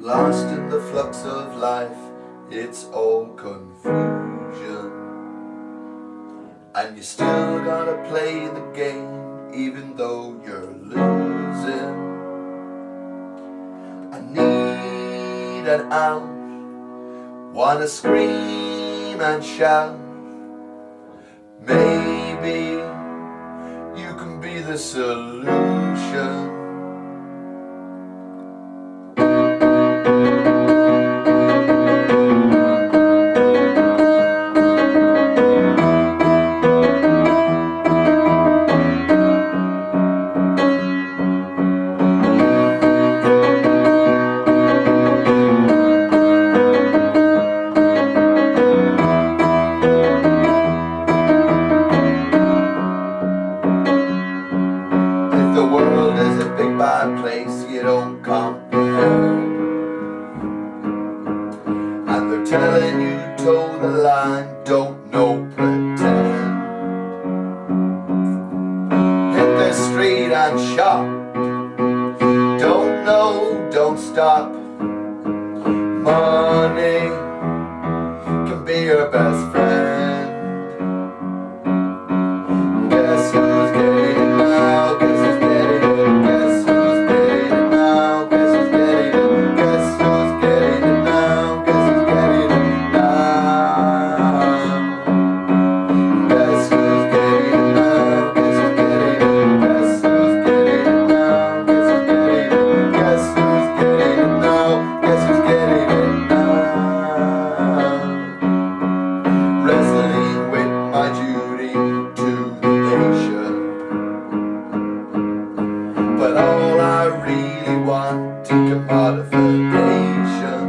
Lost in the flux of life, it's all confusion. And you still gotta play the game, even though you're losing. I need an out, wanna scream and shout. Maybe you can be the solution. Bad place you don't comprehend. And they're telling you toe the line, don't know pretend. Hit the street and shop. Don't know, don't stop. Money can be your best modification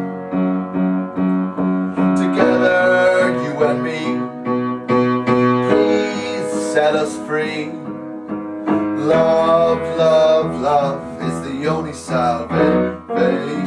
Together, you and me Please set us free. Love, love, love is the only salvation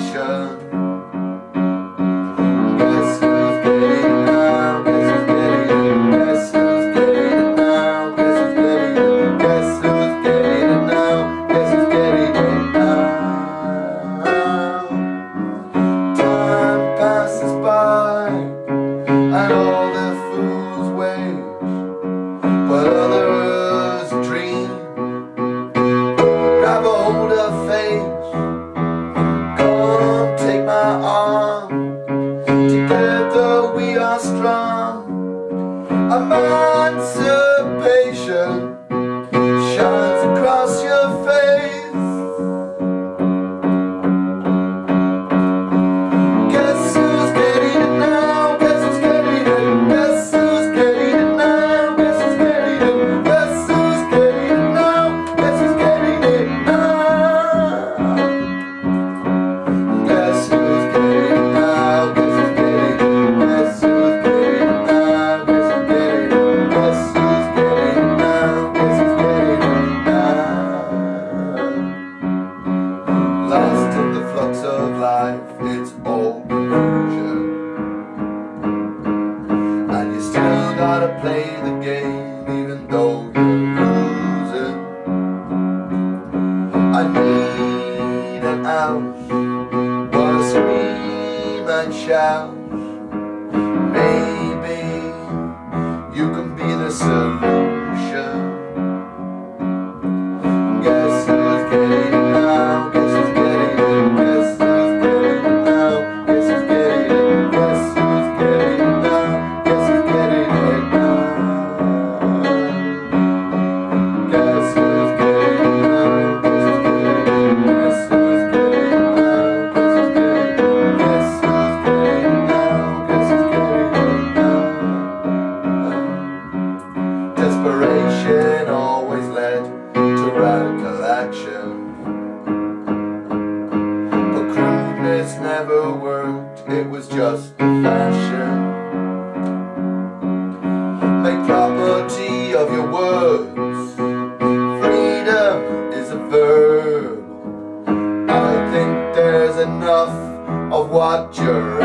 play the game even though you're losing. I need an out Wanna scream and shout. Maybe you can be the solution. Guess action. But crudeness never worked, it was just fashion. Make property of your words. Freedom is a verb. I think there's enough of what you're